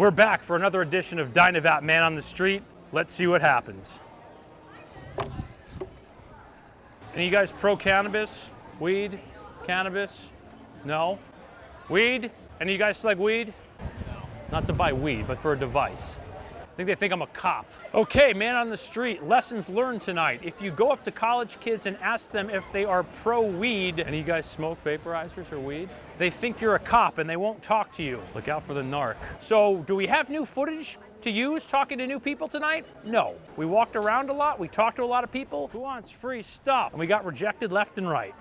We're back for another edition of DynaVap Man on the Street. Let's see what happens. Any you guys pro cannabis? Weed? Cannabis? No? Weed? Any you guys like weed? No. Not to buy weed, but for a device. I think they think I'm a cop. Okay, man on the street, lessons learned tonight. If you go up to college kids and ask them if they are pro weed, and you guys smoke vaporizers or weed, they think you're a cop and they won't talk to you. Look out for the narc. So, do we have new footage to use talking to new people tonight? No. We walked around a lot, we talked to a lot of people. Who wants free stuff? And we got rejected left and right.